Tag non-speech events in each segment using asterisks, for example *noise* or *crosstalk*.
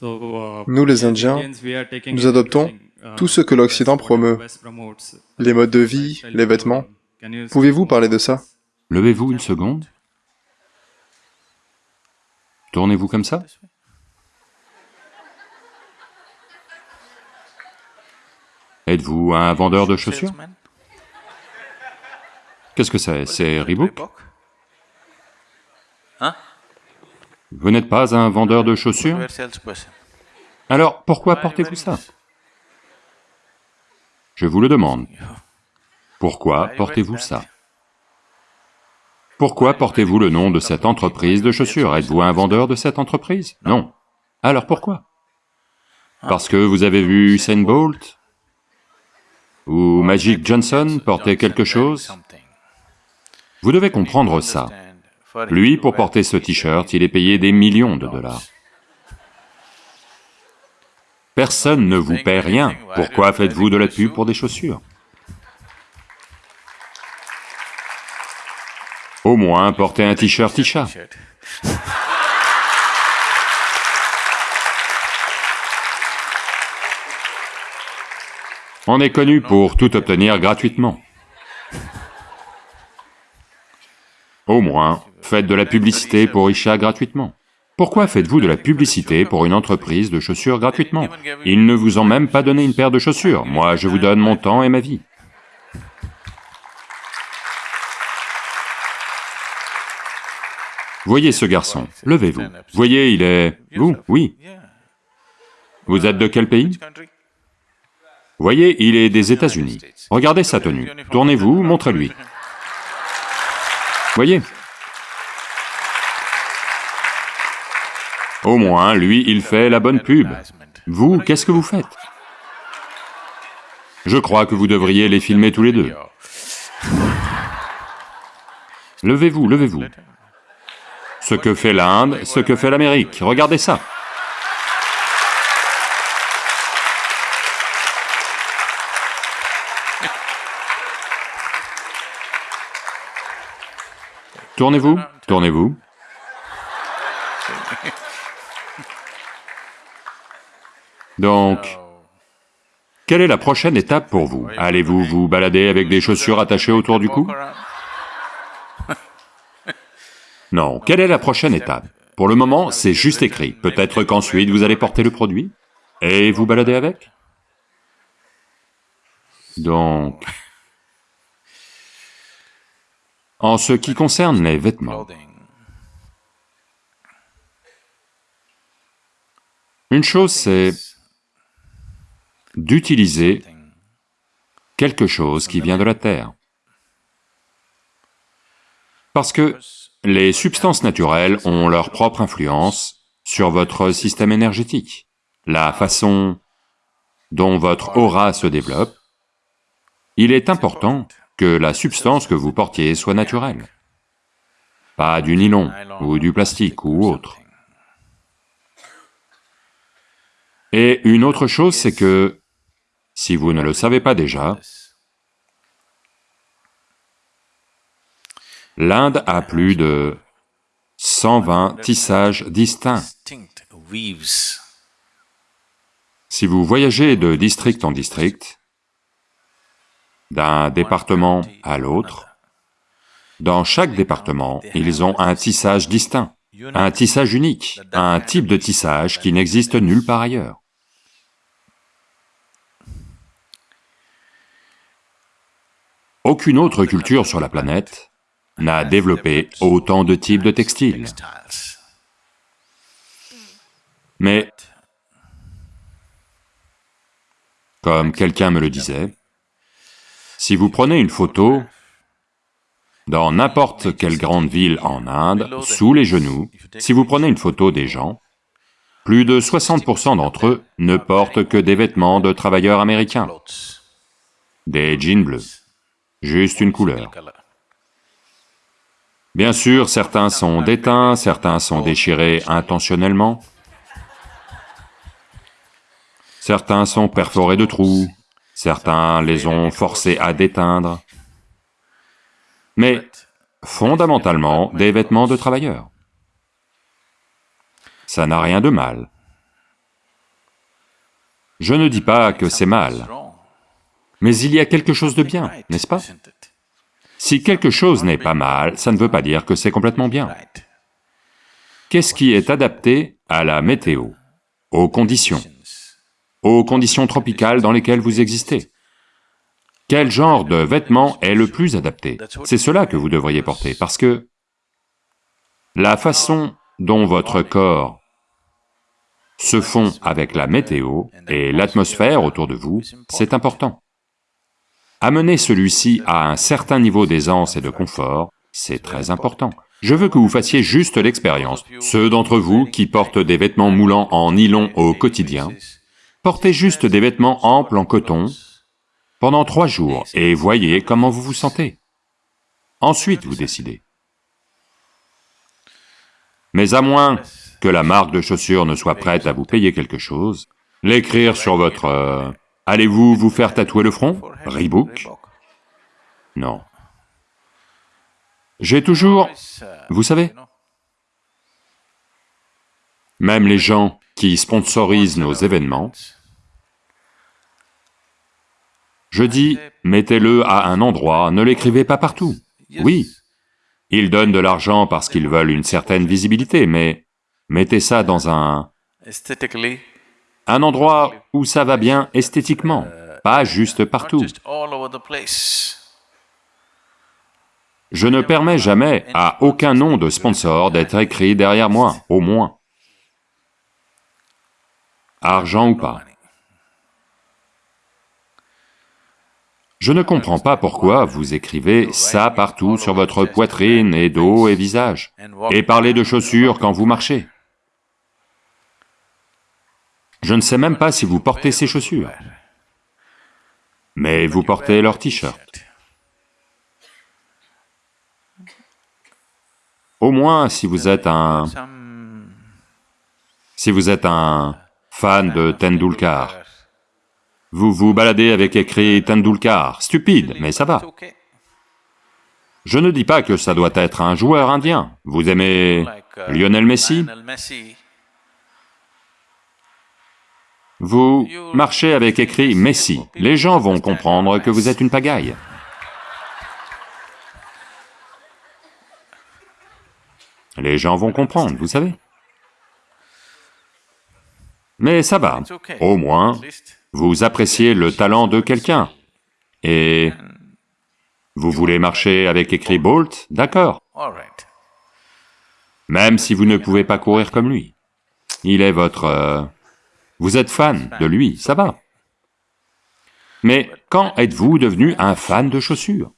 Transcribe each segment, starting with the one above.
Nous, les Indiens, nous adoptons tout ce que l'Occident promeut, les modes de vie, les vêtements. Pouvez-vous parler de ça? Levez-vous une seconde. Tournez-vous comme ça. Êtes-vous un vendeur de chaussures? Qu'est-ce que c'est? C'est Reebok? Vous n'êtes pas un vendeur de chaussures Alors, pourquoi portez-vous ça Je vous le demande. Pourquoi portez-vous ça? Pourquoi portez-vous le nom de cette entreprise de chaussures? Êtes-vous un vendeur de cette entreprise? Non. Alors pourquoi? Parce que vous avez vu Usain Bolt? Ou Magic Johnson porter quelque chose? Vous devez comprendre ça. Lui, pour porter ce t-shirt, il est payé des millions de dollars. Personne ne vous paie rien. Pourquoi faites-vous de la pub pour des chaussures? Au moins, portez un t-shirt Tisha. On est connu pour tout obtenir gratuitement. Au moins, faites de la publicité pour Isha gratuitement. Pourquoi faites-vous de la publicité pour une entreprise de chaussures gratuitement? Ils ne vous ont même pas donné une paire de chaussures, moi je vous donne mon temps et ma vie. Voyez ce garçon, levez-vous. Voyez, il est... Vous Oui. Vous êtes de quel pays? Voyez, il est des États-Unis. Regardez sa tenue. Tournez-vous, montrez-lui. Voyez Au moins, lui, il fait la bonne pub. Vous, qu'est-ce que vous faites? Je crois que vous devriez les filmer tous les deux. Levez-vous, levez-vous. Ce que fait l'Inde, ce que fait l'Amérique, regardez ça. Tournez-vous, tournez-vous. Donc, quelle est la prochaine étape pour vous? Allez-vous vous balader avec des chaussures attachées autour du cou? Non, quelle est la prochaine étape? Pour le moment, c'est juste écrit. Peut-être qu'ensuite vous allez porter le produit et vous balader avec? Donc... En ce qui concerne les vêtements, une chose c'est d'utiliser quelque chose qui vient de la terre. Parce que les substances naturelles ont leur propre influence sur votre système énergétique. La façon dont votre aura se développe, il est important que la substance que vous portiez soit naturelle, pas du nylon ou du plastique ou autre. Et une autre chose, c'est que si vous ne le savez pas déjà, l'Inde a plus de 120 tissages distincts. Si vous voyagez de district en district, d'un département à l'autre, dans chaque département, ils ont un tissage distinct, un tissage unique, un type de tissage qui n'existe nulle part ailleurs. Aucune autre culture sur la planète n'a développé autant de types de textiles. Mais, comme quelqu'un me le disait, si vous prenez une photo dans n'importe quelle grande ville en Inde, sous les genoux, si vous prenez une photo des gens, plus de 60% d'entre eux ne portent que des vêtements de travailleurs américains, des jeans bleus. Juste une couleur. Bien sûr, certains sont déteints, certains sont déchirés intentionnellement, certains sont perforés de trous, certains les ont forcés à déteindre, mais fondamentalement des vêtements de travailleurs. Ça n'a rien de mal. Je ne dis pas que c'est mal, mais il y a quelque chose de bien, n'est-ce pas? Si quelque chose n'est pas mal, ça ne veut pas dire que c'est complètement bien. Qu'est-ce qui est adapté à la météo, aux conditions, aux conditions tropicales dans lesquelles vous existez Quel genre de vêtement est le plus adapté? C'est cela que vous devriez porter, parce que la façon dont votre corps se fond avec la météo et l'atmosphère autour de vous, c'est important. Amener celui-ci à un certain niveau d'aisance et de confort, c'est très important. Je veux que vous fassiez juste l'expérience. Ceux d'entre vous qui portent des vêtements moulants en nylon au quotidien, portez juste des vêtements amples en coton pendant trois jours et voyez comment vous vous sentez. Ensuite, vous décidez. Mais à moins que la marque de chaussures ne soit prête à vous payer quelque chose, l'écrire sur votre... Euh, allez-vous vous faire tatouer le front? Reebok Non. J'ai toujours... Vous savez Même les gens qui sponsorisent nos événements, je dis, mettez-le à un endroit, ne l'écrivez pas partout. Oui, ils donnent de l'argent parce qu'ils veulent une certaine visibilité, mais mettez ça dans un... un endroit où ça va bien esthétiquement, pas juste partout. Je ne permets jamais à aucun nom de sponsor d'être écrit derrière moi, au moins. Argent ou pas? Je ne comprends pas pourquoi vous écrivez ça partout sur votre poitrine et dos et visage, et parlez de chaussures quand vous marchez. Je ne sais même pas si vous portez ces chaussures, mais vous portez leur t-shirt. Au moins, si vous êtes un... Si vous êtes un fan de Tendulkar, vous vous baladez avec écrit Tendulkar, stupide, mais ça va. Je ne dis pas que ça doit être un joueur indien. Vous aimez Lionel Messi? Vous marchez avec écrit Messi, les gens vont comprendre que vous êtes une pagaille. Les gens vont comprendre, vous savez. Mais ça va, au moins, vous appréciez le talent de quelqu'un, et vous voulez marcher avec écrit Bolt, d'accord. Même si vous ne pouvez pas courir comme lui. Il est votre... Euh, vous êtes fan de lui, ça va. Mais quand êtes-vous devenu un fan de chaussures?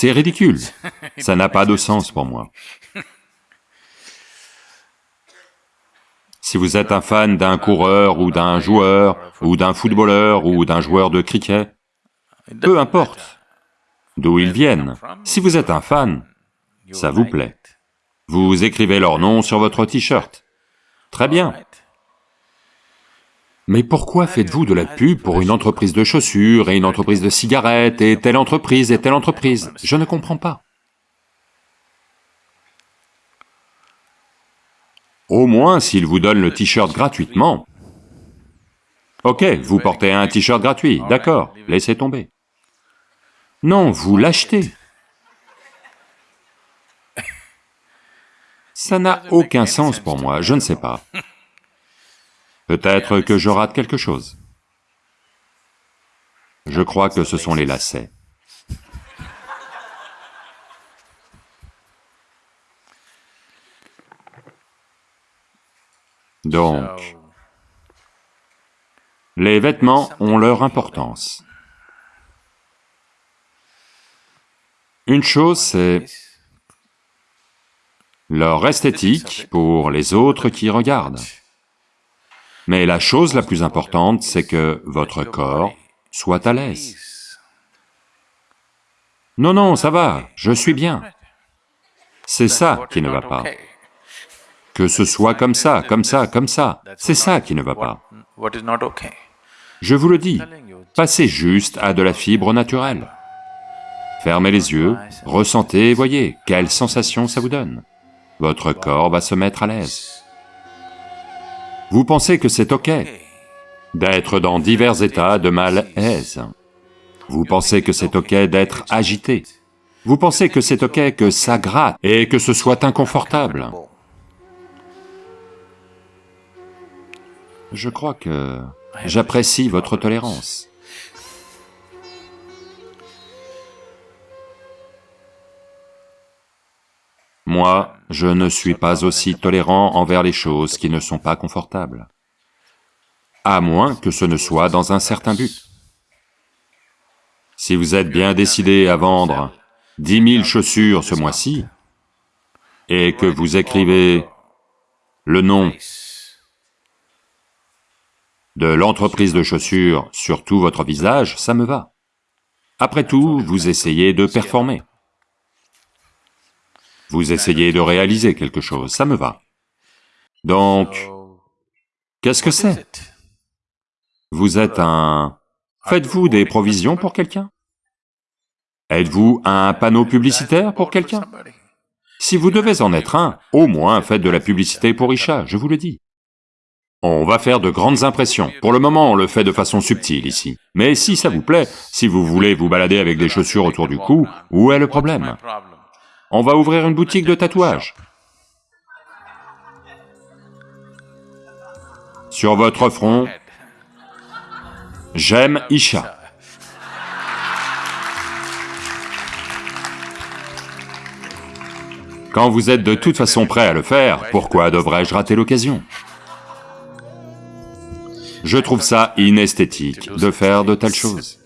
C'est ridicule, *laughs* ça n'a pas de sens pour moi. Si vous êtes un fan d'un coureur ou d'un joueur, ou d'un footballeur ou d'un joueur de cricket, peu importe d'où ils viennent, si vous êtes un fan, ça vous plaît. Vous écrivez leur nom sur votre t-shirt. Très bien. Mais pourquoi faites-vous de la pub pour une entreprise de chaussures et une entreprise de cigarettes et telle entreprise et telle entreprise? Je ne comprends pas. Au moins, s'ils vous donnent le t-shirt gratuitement, ok, vous portez un t-shirt gratuit, d'accord, laissez tomber. Non, vous l'achetez. Ça n'a aucun sens pour moi, je ne sais pas. Peut-être que je rate quelque chose. Je crois que ce sont les lacets. Donc, les vêtements ont leur importance. Une chose, c'est leur esthétique pour les autres qui regardent. Mais la chose la plus importante, c'est que votre corps soit à l'aise. Non, non, ça va, je suis bien. C'est ça qui ne va pas que ce soit comme ça, comme ça, comme ça. C'est ça qui ne va pas. Je vous le dis, passez juste à de la fibre naturelle. Fermez les yeux, ressentez et voyez quelle sensation ça vous donne. votre corps va se mettre à l'aise. Vous pensez que c'est ok d'être dans divers états de malaise. Vous pensez que c'est ok d'être agité. Vous pensez que c'est ok que ça gratte et que ce soit inconfortable. Je crois que j'apprécie votre tolérance. Moi, je ne suis pas aussi tolérant envers les choses qui ne sont pas confortables, à moins que ce ne soit dans un certain but. Si vous êtes bien décidé à vendre dix mille chaussures ce mois-ci, et que vous écrivez le nom de l'entreprise de chaussures sur tout votre visage, ça me va. Après tout, vous essayez de performer. Vous essayez de réaliser quelque chose, ça me va. Donc, qu'est-ce que c'est? Vous êtes un... Faites-vous des provisions pour quelqu'un? Êtes-vous un panneau publicitaire pour quelqu'un? Si vous devez en être un, au moins faites de la publicité pour Isha, je vous le dis. On va faire de grandes impressions. Pour le moment, on le fait de façon subtile ici. Mais si ça vous plaît, si vous voulez vous balader avec des chaussures autour du cou, où est le problème? on va ouvrir une boutique de tatouages. Sur votre front, j'aime Isha. Quand vous êtes de toute façon prêt à le faire, pourquoi devrais-je rater l'occasion? Je trouve ça inesthétique de faire de telles choses.